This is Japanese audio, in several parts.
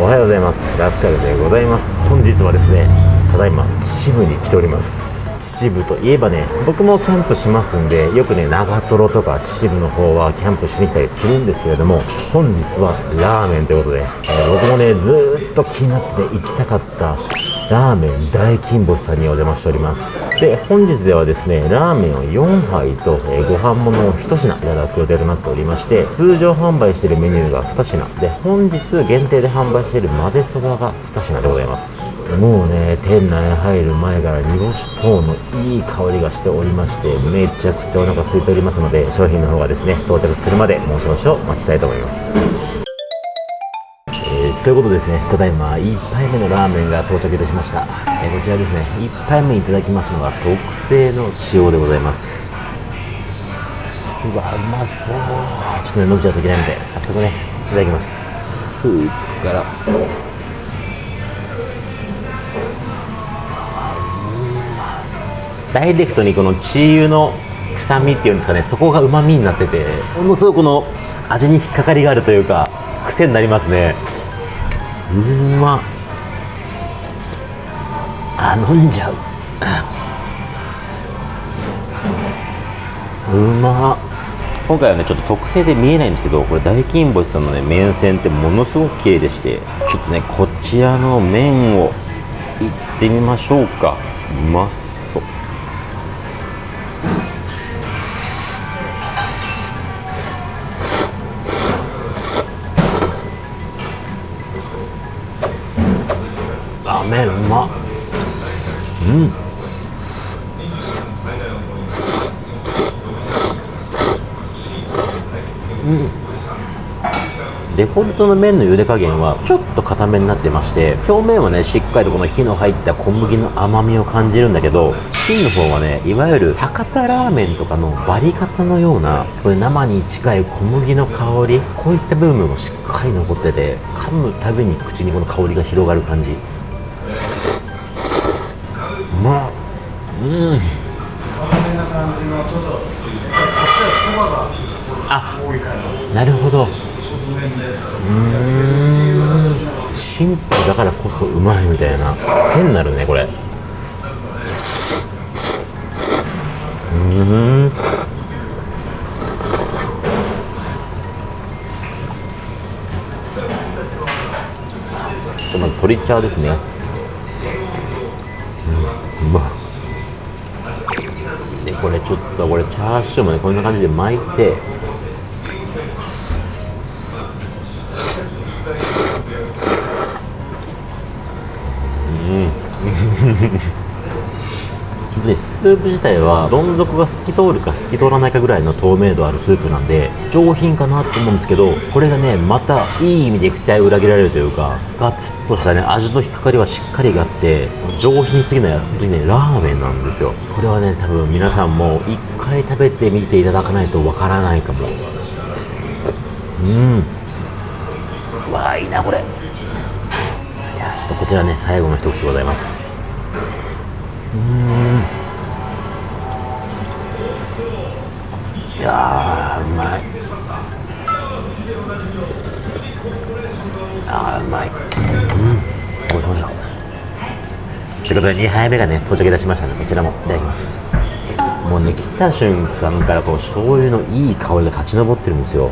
おはようございます。ラスカルでございます。本日はですねただいま秩父に来ております。秩父といえばね僕もキャンプしますんでよくね長瀞とか秩父の方はキャンプしに来たりするんですけれども本日はラーメンということで、えー僕もねずーっと気になって行きたかったラーメン大金星さんにお邪魔しております。で本日ではですねラーメンを4杯と、えーご飯物を1品いただく予定となっておりまして通常販売しているメニューが2品。で本日限定で販売している混ぜそばが2品でございます。もうね店内入る前から煮干し等のいい香りがしておりましてめちゃくちゃお腹空いておりますので商品の方がですね到着するまでもう少々お待ちしたいと思います。ということですね、ただいま1杯目のラーメンが到着いたしました。えーこちらですね、1杯目いただきますのが特製の塩でございます。うわ、うまそう。ちょっとね、伸びちゃうといけないので、早速ね、いただきます。スープから。ダイレクトにこのチー油の臭みっていうんですかねそこがうまみになっててものすごくこの味に引っかかりがあるというか癖になりますねうま。あ飲んじゃう。うま。今回はねちょっと特製で見えないんですけどこれ大金星さんのね麺線ってものすごく綺麗でしてちょっとねこちらの麺をいってみましょうか。うまそううん。うんデフォルトの麺の茹で加減はちょっと固めになってまして表面はねしっかりとこの火の入った小麦の甘みを感じるんだけど芯の方はねいわゆる博多ラーメンとかのバリカタのようなこれ生に近い小麦の香りこういった部分もしっかり残ってて噛むたびに口にこの香りが広がる感じ。うん。あなるほど。うーん。シンプルだからこそうまいみたいな。癖になるねこれ。うーんまず鶏チャーですねちょっとこれチャーシューもねこんな感じで巻いて。うん。にスープ自体はどん底が透き通るか透き通らないかぐらいの透明度あるスープなんで上品かなと思うんですけどこれがねまたいい意味で期待を裏切られるというかガツッとしたね味の引っかかりはしっかりがあって上品すぎない本当にねラーメンなんですよ。これはね多分皆さんも一回食べてみていただかないとわからないかも。うん。うわあいいなこれ。じゃあちょっとこちらね最後の一口でございます。うん。いやうまい。ああうまい。うん。ごちそうさまということで2杯目がね到着いたしましたのでこちらもいただきます。もうね来た瞬間からこう醤油のいい香りが立ち上ってるんですよ。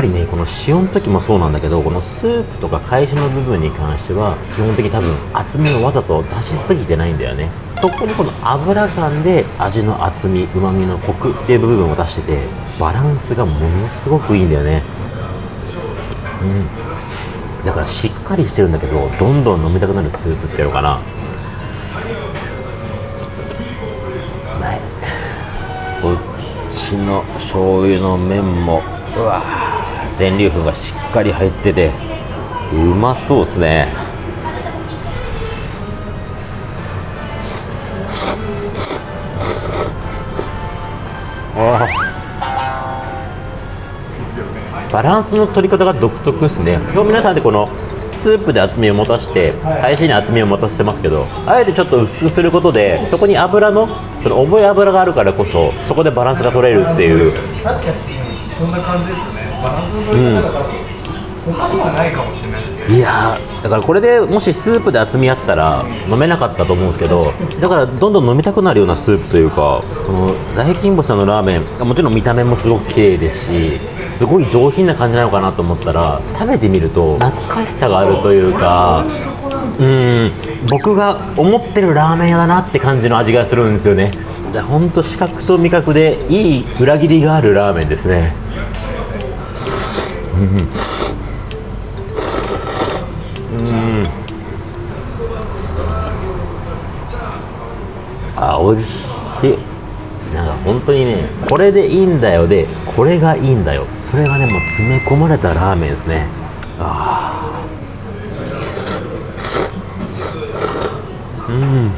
ぱりねこの塩の時もそうなんだけどこのスープとか返しの部分に関しては基本的に多分厚みをわざと出しすぎてないんだよね。そこにこの油感で味の厚みうまみのコクっていう部分を出しててバランスがものすごくいいんだよね。うん。だからしっかりしてるんだけどどんどん飲みたくなるスープっていうのかな。うまい。こっちの醤油の麺もうわ全粒粉がしっかり入っててうまそうっすね。バランスの取り方が独特ですね。今日皆さんでこのスープで厚みを持たして返しに厚みを持たせてますけどあえてちょっと薄くすることでそこに油のその重い油があるからこそそこでバランスが取れるっていう。確かにそんな感じですよねバランスの取り方が、他にはないかもしれないいやだからこれでもしスープで厚みあったら飲めなかったと思うんですけどだからどんどん飲みたくなるようなスープというかこの大金星さんのラーメンもちろん見た目もすごく綺麗ですしすごい上品な感じなのかなと思ったら食べてみると懐かしさがあるというかうん僕が思ってるラーメン屋だなって感じの味がするんですよね。で本当視覚と味覚でいい裏切りがあるラーメンですね。うん。あ美味しい。なんか本当にねこれでいいんだよでこれがいいんだよ。それがねもう詰め込まれたラーメンですね。あー。うん。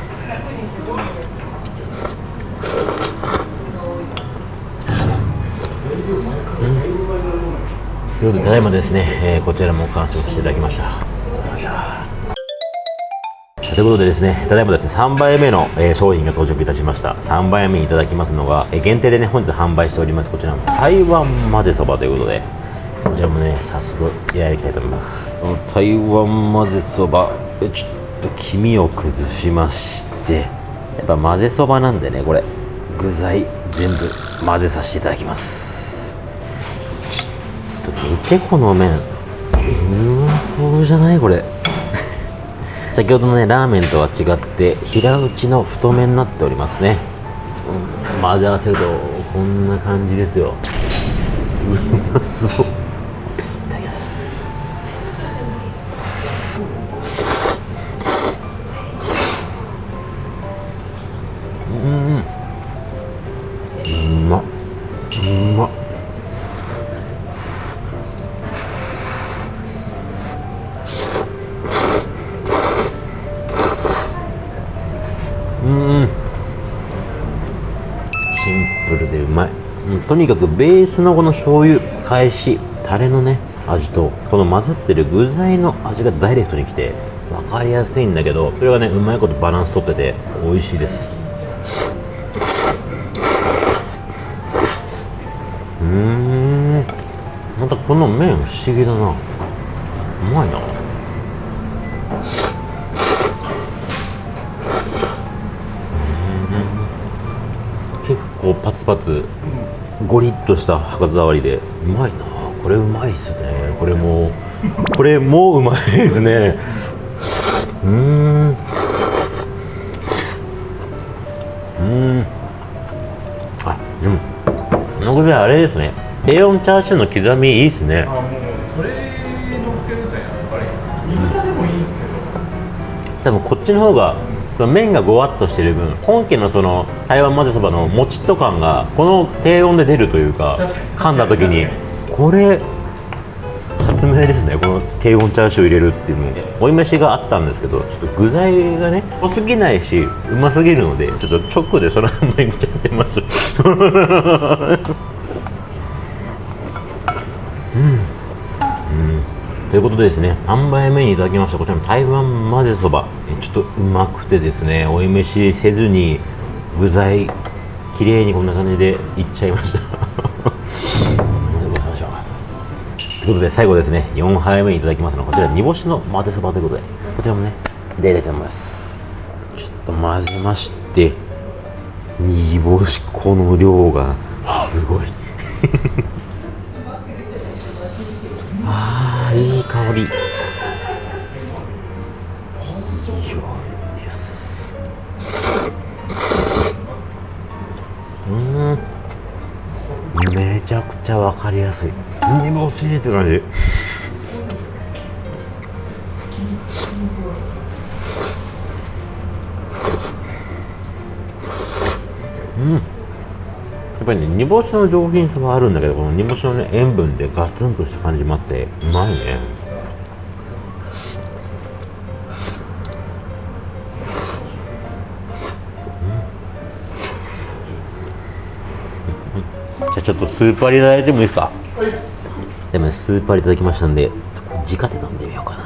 ということでただいまですね、えーこちらも完食していただきましたということでですね、ただいまですね、3杯目の、えー商品が到着いたしました。3杯目にいただきますのが、えー限定でね、本日販売しております、こちらの台湾混ぜそばということで、こちらもね、早速、やりたいと思います。この台湾混ぜそば、えちょっと黄身を崩しまして、やっぱ混ぜそばなんでね、これ、具材全部混ぜさせていただきます。見て、この麺。うまそうじゃないこれ。先ほどのねラーメンとは違って平打ちの太麺になっておりますね、うん混ぜ合わせるとこんな感じですようまそううんシンプルでうまい、うんとにかくベースのこの醤油返しタレのね味とこの混ざってる具材の味がダイレクトにきて分かりやすいんだけどそれがねうまいことバランスとってて美味しいです。うん。またこの麺不思議だな。うまいな。結構パツパツゴリッとした歯触りでうまいなこれうまいっすね。これもこれもうまいですね。うーん。うーん。あでもこの具材あれですね。低温チャーシューの刻みいいっすね。あもうそれ乗っけるとやっぱり銀座でもいいんですけど。多分こっちの方がその麺がごわっとしてる分本家のその台湾混ぜそばのもちっと感がこの低温で出るというか噛んだ時にこれ発明ですね。この低温チャーシュー入れるっていうの。追い飯があったんですけどちょっと具材がね濃すぎないしうますぎるのでちょっと直でそのままいっちゃってます。ということでですね3杯目にいただきました。こちらの台湾混ぜそば。えちょっとうまくてですね追い飯せずに具材綺麗にこんな感じでいっちゃいました。ということで最後ですね4杯目いただきますのはこちら煮干しの混ぜそばということでこちらもねいただきたいと思います。ちょっと混ぜまして煮干しこの量がすごい。あーいい香り。うん。めちゃくちゃわかりやすい。煮干しって感じ。やっぱりね煮干しの上品さはあるんだけどこの煮干しのね塩分でガツンとした感じもあってうまいね。ーパーいただいてもいいですか、でも、ね、スーパーいただきましたんで直で飲んでみようかな。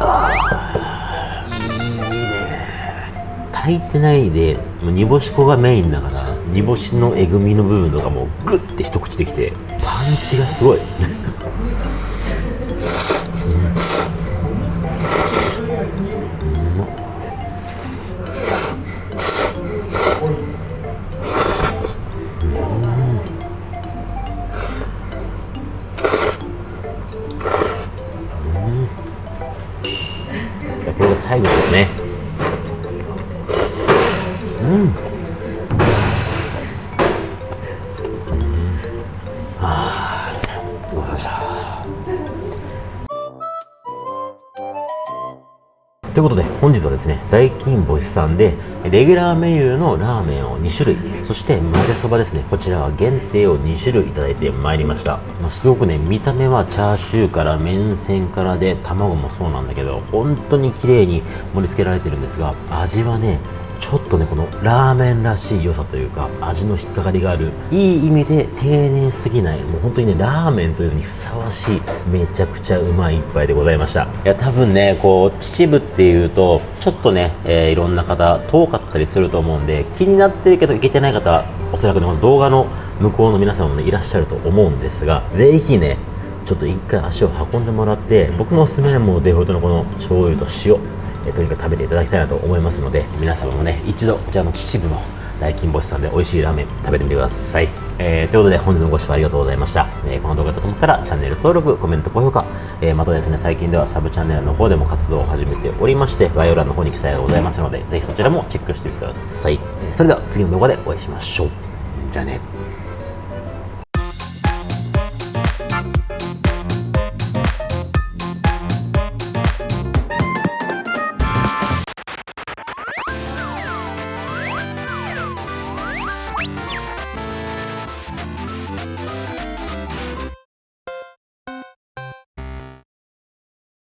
あいいね炊いてないで煮干し粉がメインだから煮干しのえぐみの部分とかもグッて一口できてパンチがすごい。最後ですね。ということで本日はですね大金星さんでレギュラーメニューのラーメンを2種類そして混ぜそばですねこちらは限定を2種類いただいてまいりました、まあすごくね見た目はチャーシューから麺線からで卵もそうなんだけど本当に綺麗に盛り付けられてるんですが味はねちょっとねこのラーメンらしい良さというか味の引っかかりがあるいい意味で丁寧すぎないもう本当にねラーメンというのにふさわしいめちゃくちゃうまい一杯でございました。いや多分ねこう秩父っていうとちょっとね、えーいろんな方遠かったりすると思うんで気になってるけど行けてない方おそらくねこの動画の向こうの皆様もねいらっしゃると思うんですがぜひねちょっと一回足を運んでもらって僕のおすすめはもうデフォルトのこの醤油と塩。えとにかく食べていただきたいなと思いますので皆様もね一度こちらの秩父の大金星さんで美味しいラーメン食べてみてください、えーということで本日もご視聴ありがとうございました、えーこの動画だと思ったらチャンネル登録コメント高評価、えーまたですね最近ではサブチャンネルの方でも活動を始めておりまして概要欄の方に記載がございますのでぜひそちらもチェックしてみてください、えそれでは次の動画でお会いしましょう。じゃあね。